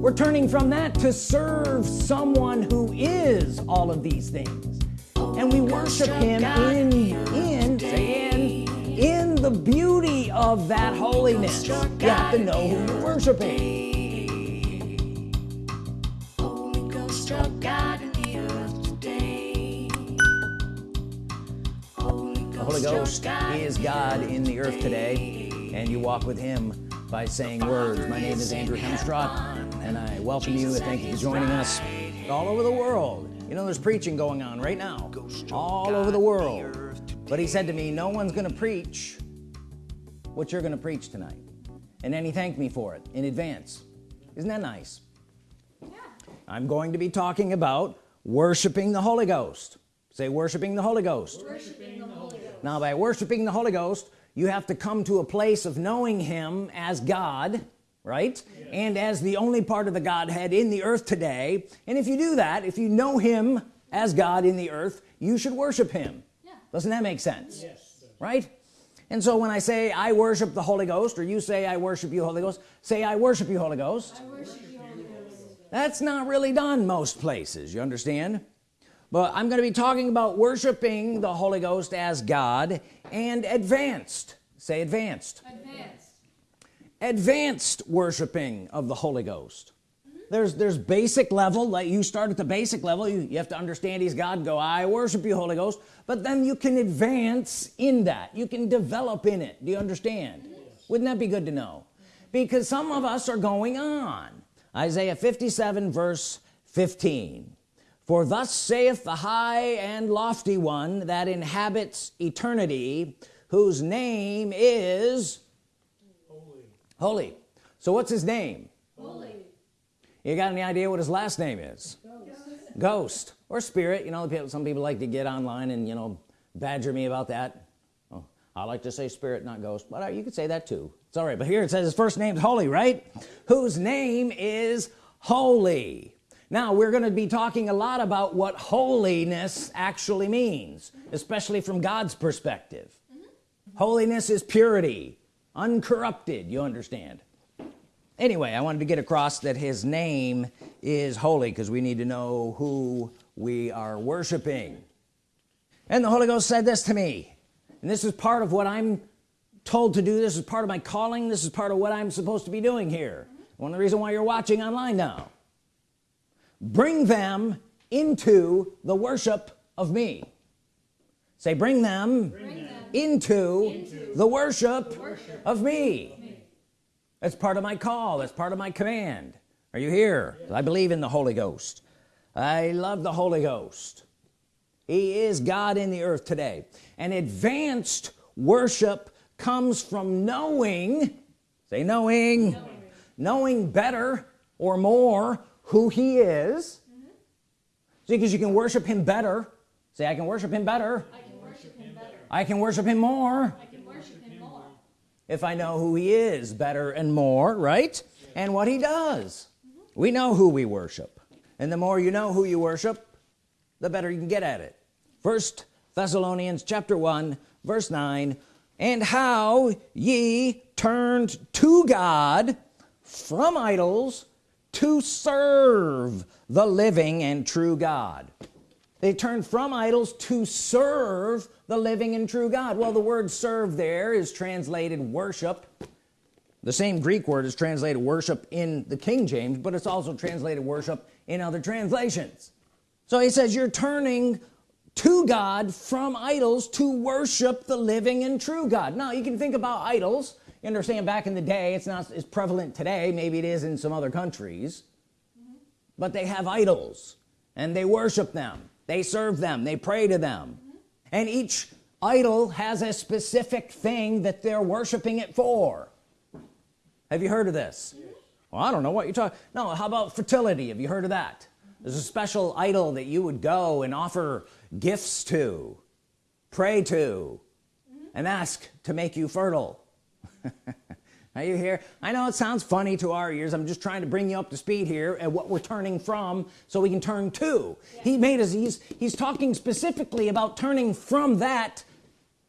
we're turning from that to serve someone who is all of these things. And we worship him in in in in the beauty of that holiness. You have to know who you're worshiping. The earth today. Holy Ghost is God in the earth today and you walk with him by saying words. My name is Andrew Hemstrott and I welcome you and thank you for joining us all over the world. You know there's preaching going on right now all over the world. But he said to me no one's gonna preach what you're gonna preach tonight. And then he thanked me for it in advance. Isn't that nice? Yeah. I'm going to be talking about worshiping the Holy Ghost. Say worshiping the Holy Ghost, worshiping the Holy Ghost. now by worshiping the Holy Ghost you have to come to a place of knowing him as God right? Yeah. and as the only part of the Godhead in the earth today. And if you do that if you know him as God in the earth you should worship him. Yeah. doesn't that make sense? Yes. right? And so when I say I worship the Holy Ghost or you say I worship you Holy Ghost say I worship you Holy Ghost, worship you, Holy Ghost. that's not really done most places you understand? But I'm going to be talking about worshiping the Holy Ghost as God and advanced. Say advanced. Advanced, advanced worshiping of the Holy Ghost. There's there's basic level like you start at the basic level you, you have to understand he's God go I worship you Holy Ghost. But then you can advance in that. You can develop in it. Do you understand? Yes. wouldn't that be good to know? Because some of us are going on. Isaiah 57 verse 15 for thus saith the high and lofty one that inhabits eternity whose name is holy. So what's his name? Holy. You got any idea what his last name is? Ghost, ghost. or spirit. You know some people like to get online and you know badger me about that. Oh, I like to say spirit not ghost but uh, you could say that too. It's all right but here it says his first name's holy right? Whose name is holy. Now we're going to be talking a lot about what holiness actually means especially from God's perspective. Mm -hmm. holiness is purity uncorrupted you understand? Anyway I wanted to get across that his name is holy because we need to know who we are worshiping. And the Holy Ghost said this to me and this is part of what I'm told to do this is part of my calling this is part of what I'm supposed to be doing here. One of the reason why you're watching online now. Bring them into the worship of me. Say bring them, bring them into, into, the worship, the worship of me. me. That's part of my call. That's part of my command. Are you here? Yes. I believe in the Holy Ghost. I love the Holy Ghost. He is God in the earth today. And advanced worship comes from knowing say knowing knowing, knowing better or more who he is. Mm -hmm. see because you can worship him better. Say I can worship him better. I can worship him better I can worship him more. I can worship him more. If I know who he is better and more right? And what he does. We know who we worship. And the more you know who you worship the better you can get at it. First Thessalonians chapter 1 verse 9 and how ye turned to God from idols to serve the living and true God they turned from idols to serve the living and true God. Well the word serve there is translated worship. The same Greek word is translated worship in the King James but it's also translated worship in other translations. So he says you're turning to God from idols to worship the living and true God. Now you can think about idols. You understand back in the day it's not as prevalent today. Maybe it is in some other countries. But they have idols and they worship them they serve them. They pray to them. And each idol has a specific thing that they're worshiping it for. Have you heard of this? Well I don't know what you're talking no how about fertility? Have you heard of that? There's a special idol that you would go and offer gifts to pray to and ask to make you fertile are you here I know it sounds funny to our ears I'm just trying to bring you up to speed here and what we're turning from so we can turn to yeah. he made us he's he's talking specifically about turning from that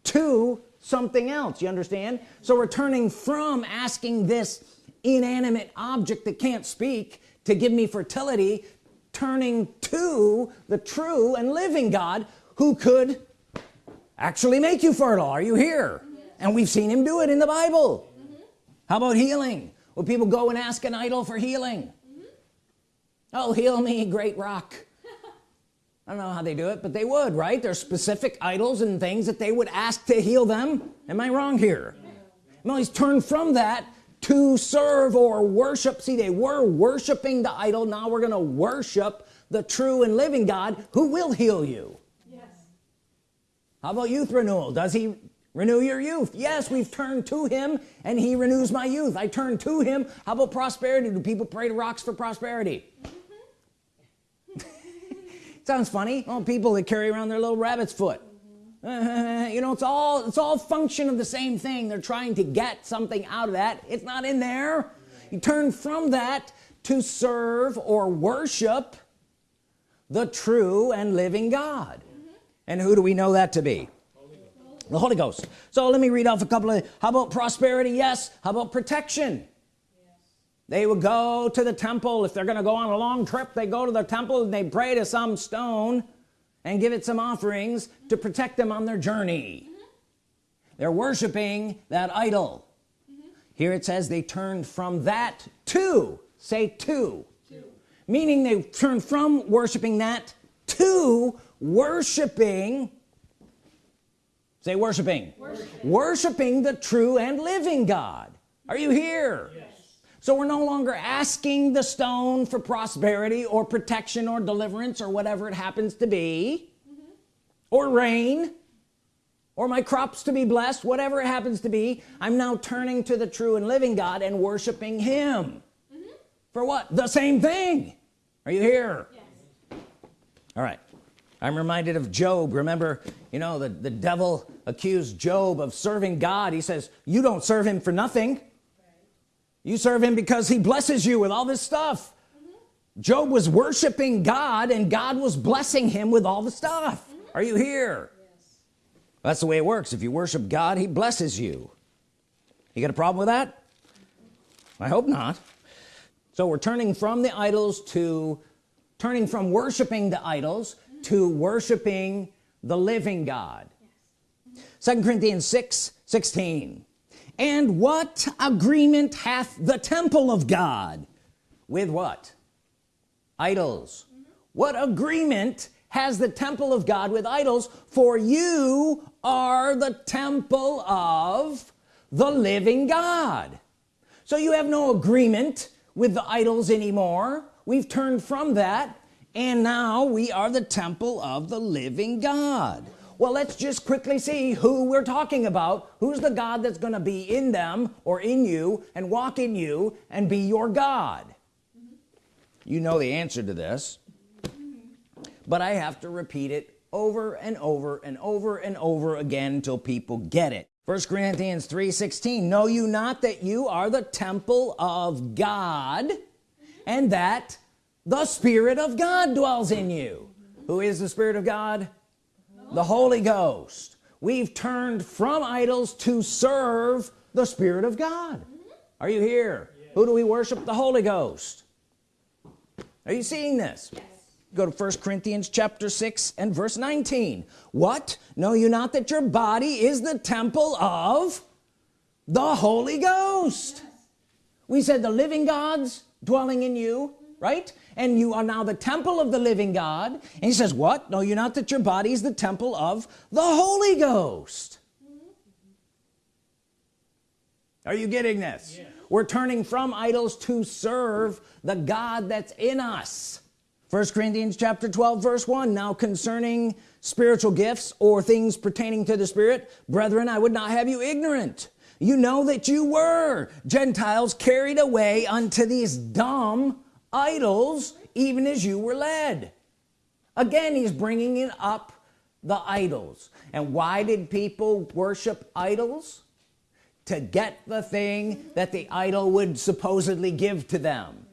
to something else you understand so we're turning from asking this inanimate object that can't speak to give me fertility turning to the true and living God who could actually make you fertile are you here yes. and we've seen him do it in the Bible. How about healing? Will people go and ask an idol for healing? Mm -hmm. oh heal me great rock. I don't know how they do it but they would right? There's specific idols and things that they would ask to heal them. Am I wrong here? No he's turned from that to serve or worship. See they were worshiping the idol. Now we're gonna worship the true and living God who will heal you. Yes. How about youth renewal? Does he renew your youth. Yes we've turned to him and he renews my youth. I turn to him. How about prosperity? Do people pray to rocks for prosperity? Sounds funny. Oh people that carry around their little rabbit's foot. You know it's all it's all function of the same thing. They're trying to get something out of that. It's not in there. You turn from that to serve or worship the true and living God. And who do we know that to be the Holy Ghost so let me read off a couple of how about prosperity yes how about protection yes. they would go to the temple if they're gonna go on a long trip they go to the temple and they pray to some stone and give it some offerings to protect them on their journey mm -hmm. they're worshiping that idol mm -hmm. here it says they turned from that to say to, to. meaning they turned from worshiping that to worshiping say worshiping. Worshiping, worshiping the true and living God. Are you here? Yes. So we're no longer asking the stone for prosperity or protection or deliverance or whatever it happens to be. Mm -hmm. or rain. Or my crops to be blessed whatever it happens to be. I'm now turning to the true and living God and worshiping him. Mm -hmm. for what? The same thing. Are you here? Yes. all right I'm reminded of Job remember you know the the devil accused Job of serving God he says you don't serve him for nothing you serve him because he blesses you with all this stuff mm -hmm. Job was worshiping God and God was blessing him with all the stuff mm -hmm. are you here yes. that's the way it works if you worship God he blesses you you got a problem with that I hope not so we're turning from the idols to turning from worshiping the idols. To worshiping the living God. Second Corinthians 6 16 and what agreement hath the temple of God with what? Idols. Mm -hmm. what agreement has the temple of God with idols? For you are the temple of the living God. So you have no agreement with the idols anymore. We've turned from that and now we are the temple of the living God. Well let's just quickly see who we're talking about. Who's the God that's gonna be in them or in you and walk in you and be your God? You know the answer to this. But I have to repeat it over and over and over and over again until people get it. First Corinthians 3 16 know you not that you are the temple of God and that the Spirit of God dwells in you. Who is the Spirit of God? The Holy Ghost. We've turned from idols to serve the Spirit of God. Are you here? Who do we worship? The Holy Ghost. Are you seeing this? Yes. go to first Corinthians chapter 6 and verse 19 what? Know you not that your body is the temple of the Holy Ghost? Yes. we said the living God's dwelling in you right? And you are now the temple of the living God. And he says what? Know you're not that your body is the temple of the Holy Ghost. Are you getting this? Yeah. we're turning from idols to serve the God that's in us. First Corinthians chapter 12 verse 1 now concerning spiritual gifts or things pertaining to the Spirit brethren I would not have you ignorant. You know that you were Gentiles carried away unto these dumb idols even as you were led. Again he's bringing it up the idols. And why did people worship idols? To get the thing that the idol would supposedly give to them.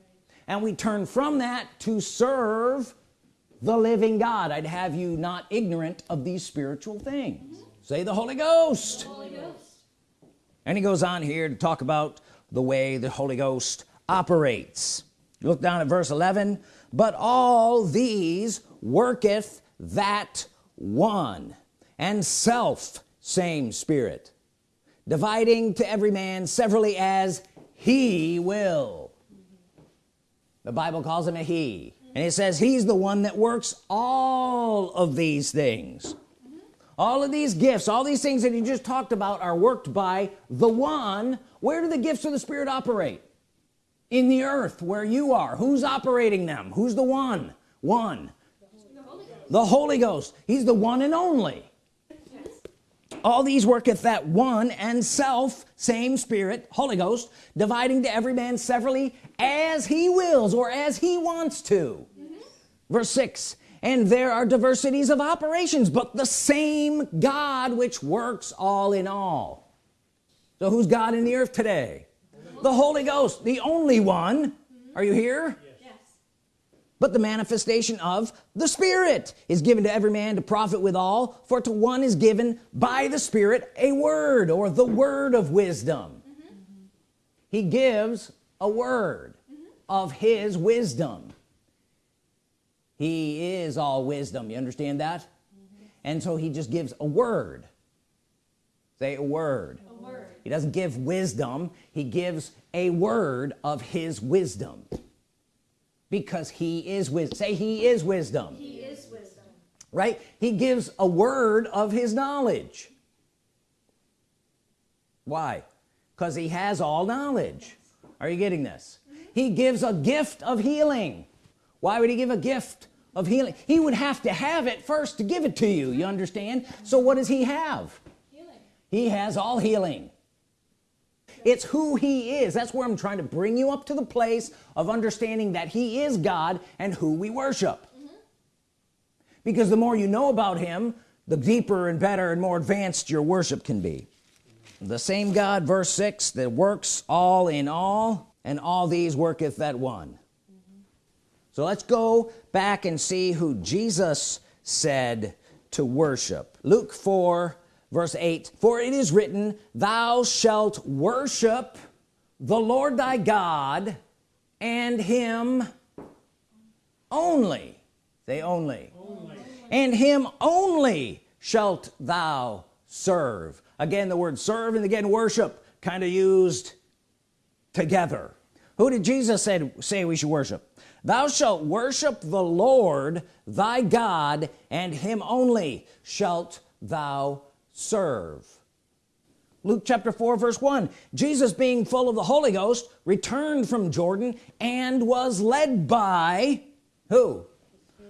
And we turn from that to serve the living God. I'd have you not ignorant of these spiritual things. Say the Holy Ghost. the Holy Ghost. And he goes on here to talk about the way the Holy Ghost operates look down at verse 11 but all these worketh that one and self same spirit dividing to every man severally as he will. The Bible calls him a he. And it says he's the one that works all of these things. All of these gifts all these things that you just talked about are worked by the one. Where do the gifts of the Spirit operate in the earth where you are. Who's operating them? Who's the one? One. The Holy Ghost, he's the one and only. All these worketh that one and self same spirit Holy Ghost dividing to every man severally as he wills or as he wants to. Mm -hmm. verse 6 and there are diversities of operations but the same God which works all in all. So who's God in the earth today the Holy Ghost the only one mm -hmm. are you here yes. but the manifestation of the Spirit is given to every man to profit withal for to one is given by the Spirit a word or the word of wisdom mm -hmm. he gives a word mm -hmm. of his wisdom he is all wisdom you understand that mm -hmm. and so he just gives a word say a word. Word. He doesn't give wisdom he gives a word of his wisdom. Because he is wisdom say he is wisdom. He is wisdom. Right? He gives a word of his knowledge. Why? Because he has all knowledge. Are you getting this? Mm -hmm. he gives a gift of healing. Why would he give a gift of healing? He would have to have it first to give it to you you understand? So what does he have. He has all healing. It's who he is. That's where I'm trying to bring you up to the place of understanding that he is God and who we worship. Mm -hmm. because the more you know about him the deeper and better and more advanced your worship can be. The same God verse 6 that works all in all and all these worketh that one. Mm -hmm. so let's go back and see who Jesus said to worship. Luke 4 verse 8 for it is written thou shalt worship the Lord thy God and him only. Say only. only. And him only shalt thou serve. Again the word serve and again worship kind of used together. Who did Jesus say, say we should worship? Thou shalt worship the Lord thy God and him only shalt thou serve. Luke chapter 4 verse 1 Jesus being full of the Holy Ghost returned from Jordan and was led by who?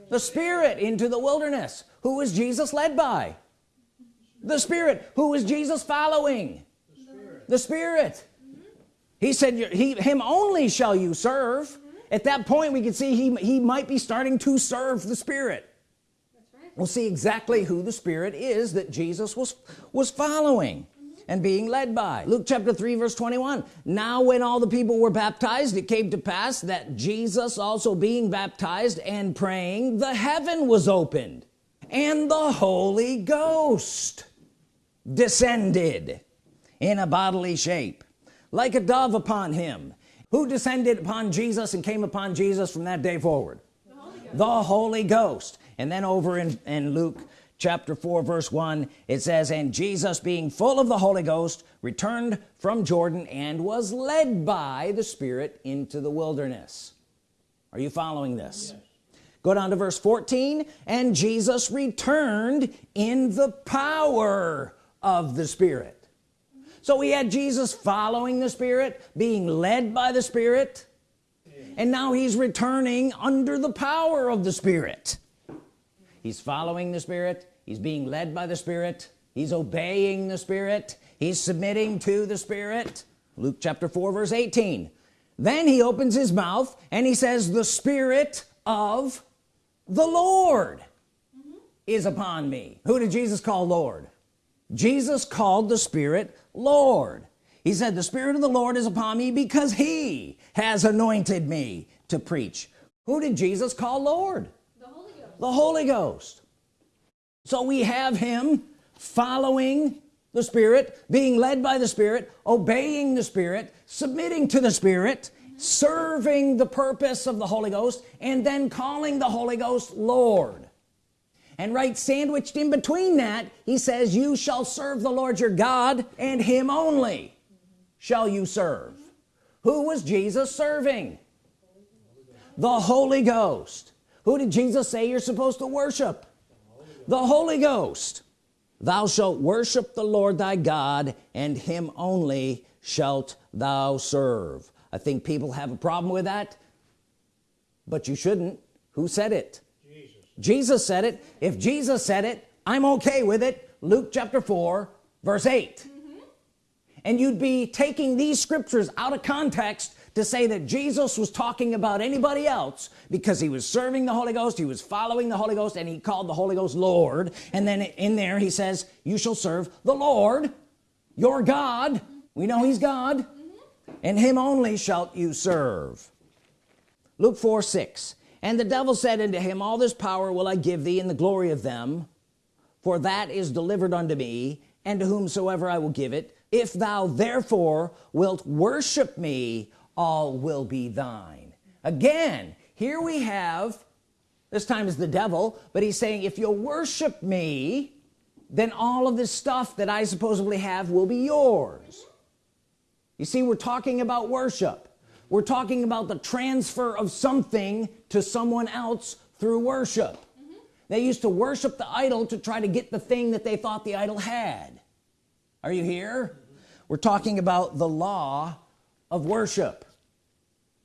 The Spirit into the wilderness. Who was Jesus led by? The Spirit. Who was Jesus following? The Spirit, the Spirit. he said he him only shall you serve. At that point we can see he he might be starting to serve the Spirit we'll see exactly who the Spirit is that Jesus was was following and being led by. Luke chapter 3 verse 21 now when all the people were baptized it came to pass that Jesus also being baptized and praying the heaven was opened and the Holy Ghost descended in a bodily shape like a dove upon him. Who descended upon Jesus and came upon Jesus from that day forward? The Holy Ghost, the Holy Ghost and then over in, in Luke chapter 4 verse 1 it says and Jesus being full of the Holy Ghost returned from Jordan and was led by the Spirit into the wilderness. Are you following this? Yes. go down to verse 14 and Jesus returned in the power of the Spirit. So we had Jesus following the Spirit being led by the Spirit and now he's returning under the power of the Spirit he's following the Spirit. He's being led by the Spirit. He's obeying the Spirit. He's submitting to the Spirit. Luke chapter 4 verse 18 then he opens his mouth and he says the Spirit of the Lord mm -hmm. is upon me. Who did Jesus call Lord? Jesus called the Spirit Lord. He said the Spirit of the Lord is upon me because he has anointed me to preach. Who did Jesus call Lord the Holy Ghost. So we have him following the Spirit being led by the Spirit obeying the Spirit submitting to the Spirit serving the purpose of the Holy Ghost and then calling the Holy Ghost Lord. And right sandwiched in between that he says you shall serve the Lord your God and him only shall you serve. Who was Jesus serving? The Holy Ghost who did Jesus say you're supposed to worship? The Holy Ghost. Thou shalt worship the Lord thy God and him only shalt thou serve. I think people have a problem with that but you shouldn't. Who said it? Jesus, Jesus said it. If Jesus said it I'm okay with it. Luke chapter 4 verse 8 mm -hmm. and you'd be taking these scriptures out of context to say that Jesus was talking about anybody else because he was serving the Holy Ghost he was following the Holy Ghost and he called the Holy Ghost Lord. And then in there he says you shall serve the Lord your God. We know he's God. And him only shalt you serve. Luke 4 6 and the devil said unto him all this power will I give thee in the glory of them for that is delivered unto me and to whomsoever I will give it. If thou therefore wilt worship me all will be thine. Again here we have this time is the devil but he's saying if you'll worship me then all of this stuff that I supposedly have will be yours. You see we're talking about worship. We're talking about the transfer of something to someone else through worship. Mm -hmm. they used to worship the idol to try to get the thing that they thought the idol had. Are you here? Mm -hmm. we're talking about the law of worship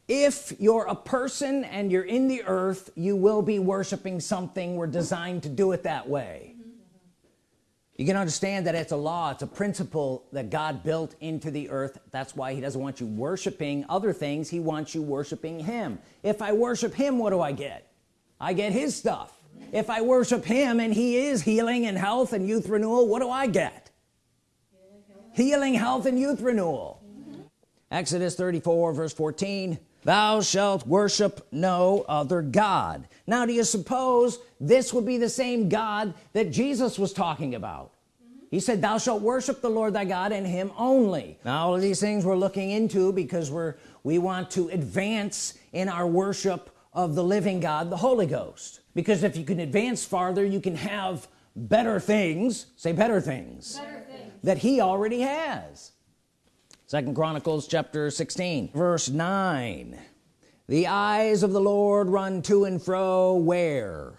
if you're a person and you're in the earth you will be worshiping something. We're designed to do it that way. You can understand that it's a law it's a principle that God built into the earth. That's why he doesn't want you worshiping other things. He wants you worshiping him. If I worship him what do I get? I get his stuff. If I worship him and he is healing and health and youth renewal what do I get? Healing health and youth renewal. Exodus 34 verse 14 thou shalt worship no other God. Now do you suppose this would be the same God that Jesus was talking about? He said thou shalt worship the Lord thy God and him only. Now all of these things we're looking into because we're we want to advance in our worship of the living God the Holy Ghost. Because if you can advance farther you can have better things say better things, better things. that he already has second Chronicles chapter 16 verse 9 the eyes of the Lord run to and fro where?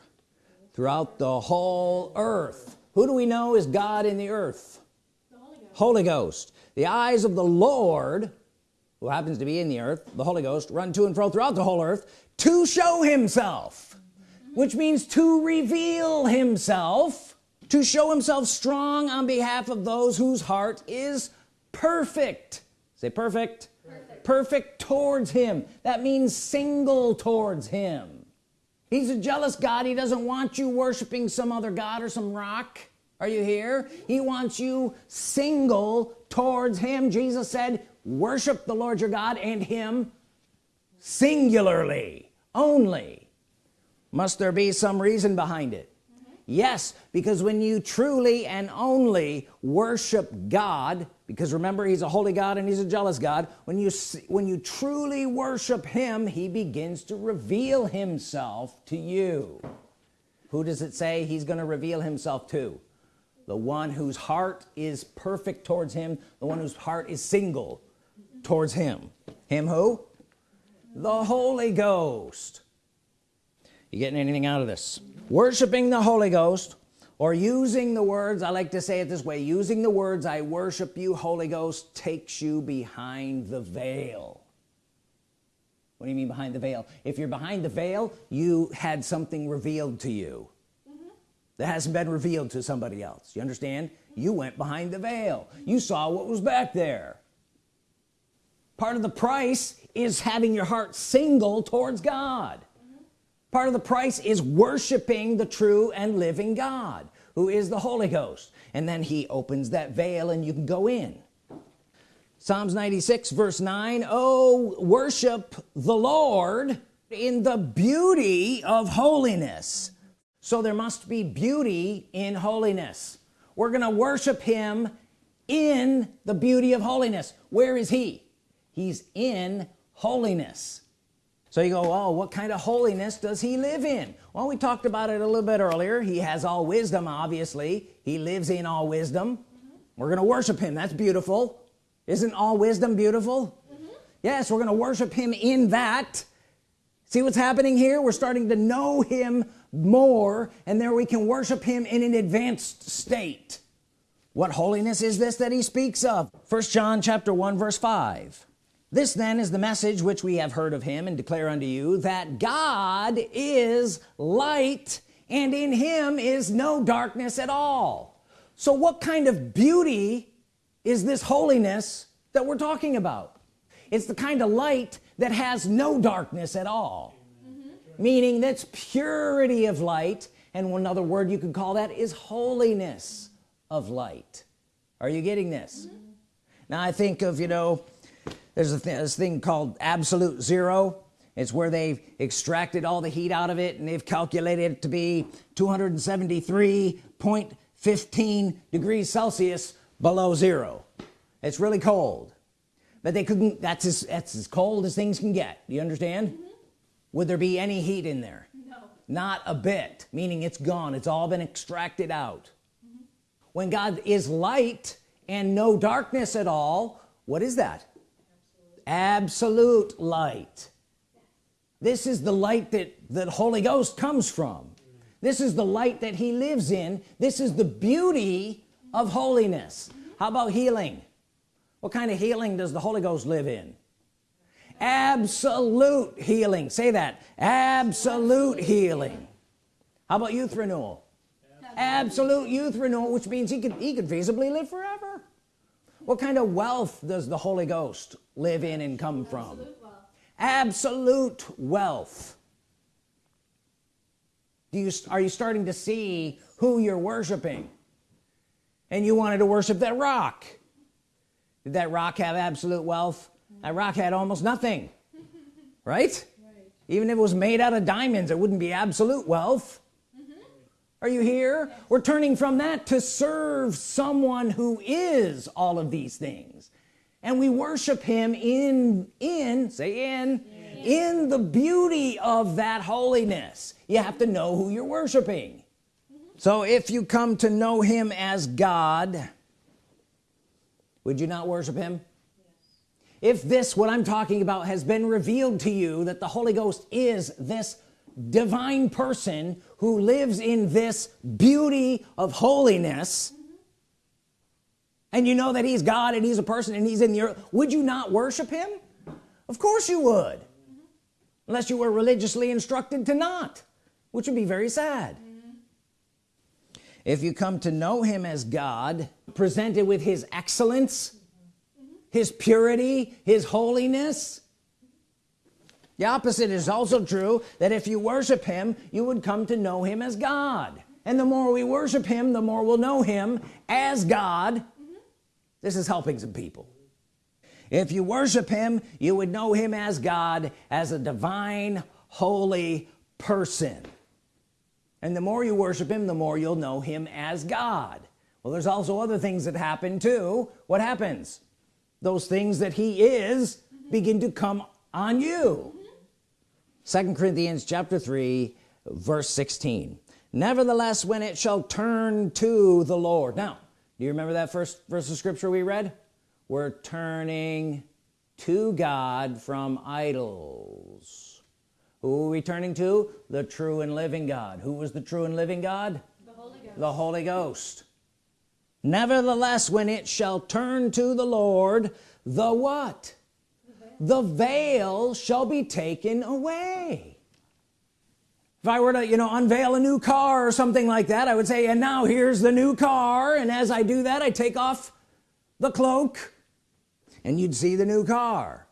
Throughout the whole earth. Who do we know is God in the earth? The Holy, Ghost. Holy Ghost. The eyes of the Lord who happens to be in the earth the Holy Ghost run to and fro throughout the whole earth to show himself. Which means to reveal himself to show himself strong on behalf of those whose heart is perfect say perfect. Perfect, perfect towards him. That means single towards him. He's a jealous God. He doesn't want you worshiping some other God or some rock. Are you here? He wants you single towards him. Jesus said worship the Lord your God and him singularly only. Must there be some reason behind it yes because when you truly and only worship God because remember he's a holy God and he's a jealous God when you when you truly worship him he begins to reveal himself to you. Who does it say he's going to reveal himself to? The one whose heart is perfect towards him the one whose heart is single towards him. Him who? The Holy Ghost. You getting anything out of this worshiping the Holy Ghost or using the words I like to say it this way using the words I worship you Holy Ghost takes you behind the veil. What do you mean behind the veil? If you're behind the veil you had something revealed to you. Mm -hmm. that hasn't been revealed to somebody else. You understand? You went behind the veil. You saw what was back there. Part of the price is having your heart single towards God part of the price is worshiping the true and living God who is the Holy Ghost. And then he opens that veil and you can go in. Psalms 96 verse 9 oh worship the Lord in the beauty of holiness. So there must be beauty in holiness. We're gonna worship him in the beauty of holiness. Where is he? He's in holiness so you go oh what kind of holiness does he live in? Well we talked about it a little bit earlier. He has all wisdom obviously. He lives in all wisdom. Mm -hmm. we're gonna worship him. That's beautiful. Isn't all wisdom beautiful? Mm -hmm. yes we're gonna worship him in that. See what's happening here? We're starting to know him more and there we can worship him in an advanced state. What holiness is this that he speaks of? First John chapter 1 verse 5 this then is the message which we have heard of him and declare unto you that God is light and in him is no darkness at all. So what kind of beauty is this holiness that we're talking about? It's the kind of light that has no darkness at all. Mm -hmm. meaning that's purity of light and another word you could call that is holiness of light. Are you getting this? Mm -hmm. now I think of you know there's a th this thing called absolute zero. It's where they've extracted all the heat out of it and they've calculated it to be 273.15 degrees Celsius below zero. It's really cold. But they couldn't that's as that's as cold as things can get. Do you understand? Mm -hmm. would there be any heat in there? No. Not a bit meaning it's gone. It's all been extracted out. When God is light and no darkness at all what is that absolute, light. This is the light that the Holy Ghost comes from. This is the light that he lives in. This is the beauty of holiness. How about healing? What kind of healing does the Holy Ghost live in? Absolute healing. Say that. Absolute healing. How about youth renewal? Absolute youth renewal which means he could he could feasibly live forever what kind of wealth does the Holy Ghost live in and come from? absolute wealth, absolute wealth. do you are you starting to see who you're worshiping? And you wanted to worship that rock. Did that rock have absolute wealth? That rock had almost nothing right? right. Even if it was made out of diamonds it wouldn't be absolute wealth are you here? We're turning from that to serve someone who is all of these things. And we worship him in in say in in the beauty of that holiness. You have to know who you're worshiping. Mm-hmm. So if you come to know him as God would you not worship him? If this what I'm talking about has been revealed to you that the Holy Ghost is this divine person who lives in this beauty of holiness. And you know that he's God and he's a person and he's in the earth. Would you not worship him? Of course you would. Unless you were religiously instructed to not which would be very sad. If you come to know him as God presented with his excellence his purity his holiness the opposite is also true that if you worship him you would come to know him as God. And the more we worship him the more we'll know him as God. Mm -hmm. this is helping some people. If you worship him you would know him as God as a divine holy person. And the more you worship him the more you'll know him as God. Well there's also other things that happen too. What happens? Those things that he is begin to come on you second Corinthians chapter 3 verse 16 nevertheless when it shall turn to the Lord. Now do you remember that first verse of scripture we read? We're turning to God from idols. Who are we turning to? The true and living God. Who was the true and living God? The Holy Ghost, the Holy Ghost. nevertheless when it shall turn to the Lord the what the veil shall be taken away. If I were to you know unveil a new car or something like that I would say and now here's the new car and as I do that I take off the cloak and you'd see the new car.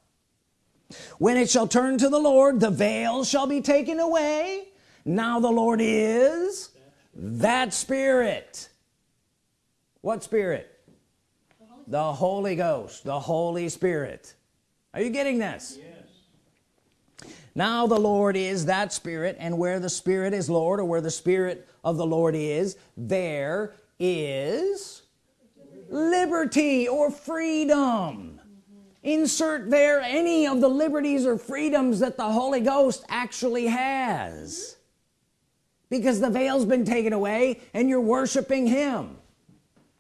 When it shall turn to the Lord the veil shall be taken away. Now the Lord is that spirit. What spirit? The Holy Ghost the Holy Spirit are you getting this? Yes. now the Lord is that spirit and where the spirit is Lord or where the spirit of the Lord is there is liberty or freedom. Insert there any of the liberties or freedoms that the Holy Ghost actually has. Because the veil's been taken away and you're worshiping him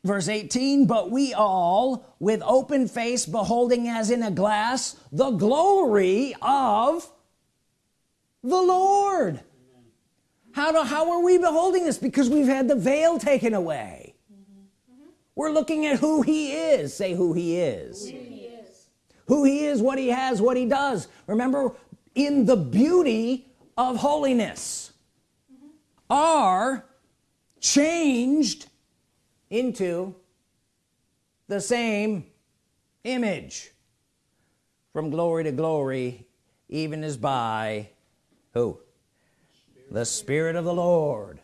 verse 18 but we all with open face beholding as in a glass the glory of the Lord how do how are we beholding this because we've had the veil taken away mm -hmm. we're looking at who he is say who he is. Who he is who he is what he has what he does remember in the beauty of holiness mm -hmm. are changed into the same image. From glory to glory even as by who? The Spirit of the Lord.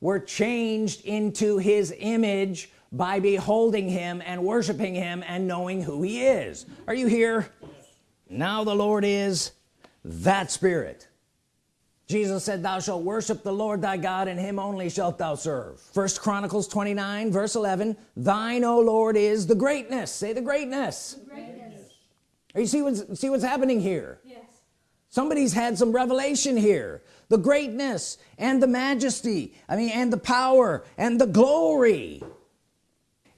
We're changed into his image by beholding him and worshiping him and knowing who he is. Are you here? Yes. now the Lord is that spirit Jesus said thou shalt worship the Lord thy God and him only shalt thou serve. First Chronicles 29 verse 11 thine O Lord is the greatness. Say the greatness, the greatness. Are you see what's see what's happening here? Yes. Somebody's had some revelation here. The greatness and the majesty I mean and the power and the glory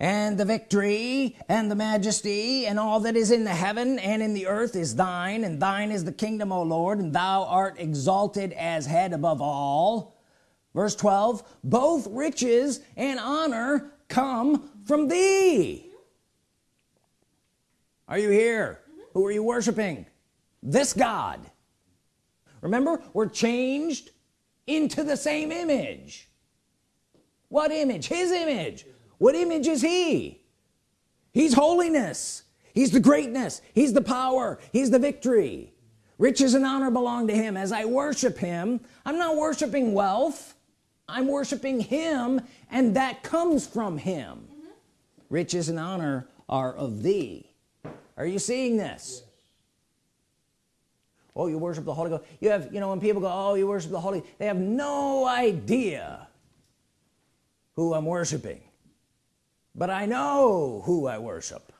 and the victory and the majesty and all that is in the heaven and in the earth is thine and thine is the kingdom O Lord and thou art exalted as head above all. Verse 12 both riches and honor come from thee. Are you here? Who are you worshiping? This God. Remember we're changed into the same image. What image? His image what image is he? He's holiness. He's the greatness. He's the power. He's the victory. Riches and honor belong to him. As I worship him I'm not worshiping wealth. I'm worshiping him and that comes from him. Mm -hmm. riches and honor are of thee. Are you seeing this? Yes. oh you worship the Holy Ghost. You have you know when people go oh you worship the Holy they have no idea who I'm worshiping but I know who I worship.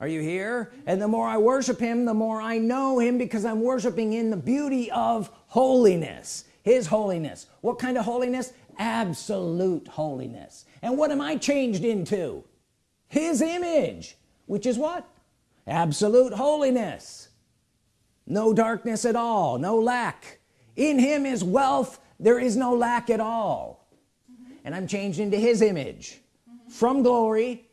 Are you here? And the more I worship him the more I know him because I'm worshiping in the beauty of holiness his holiness. What kind of holiness? Absolute holiness. And what am I changed into? His image which is what? Absolute holiness. No darkness at all no lack. In him is wealth. There is no lack at all. And I'm changed into his image from glory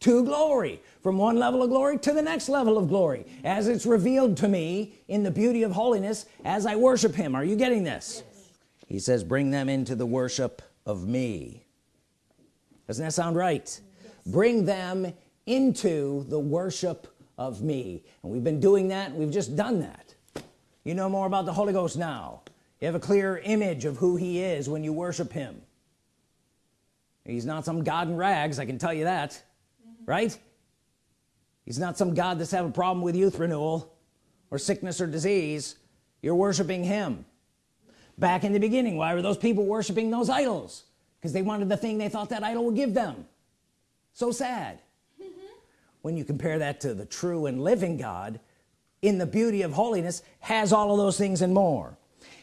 to glory from one level of glory to the next level of glory as it's revealed to me in the beauty of holiness as I worship him. Are you getting this? Yes. he says bring them into the worship of me. Doesn't that sound right? Yes. bring them into the worship of me. And we've been doing that. We've just done that. You know more about the Holy Ghost now. You have a clear image of who he is when you worship him he's not some God in rags I can tell you that. Mm -hmm. right? He's not some God that's having a problem with youth renewal or sickness or disease. You're worshiping him. Back in the beginning why were those people worshiping those idols? Because they wanted the thing they thought that idol would give them. So sad. Mm -hmm. when you compare that to the true and living God in the beauty of holiness has all of those things and more.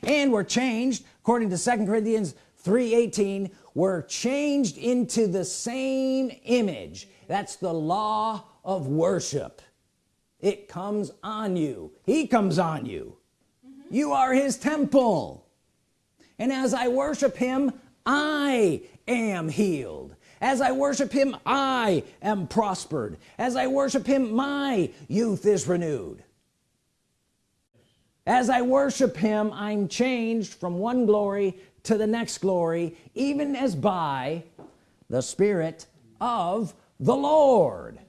And we're changed according to second Corinthians 3:18 we're changed into the same image. That's the law of worship. It comes on you. He comes on you. Mm -hmm. you are his temple. And as I worship him I am healed. As I worship him I am prospered. As I worship him my youth is renewed. As I worship him I'm changed from one glory to the next glory even as by the Spirit of the Lord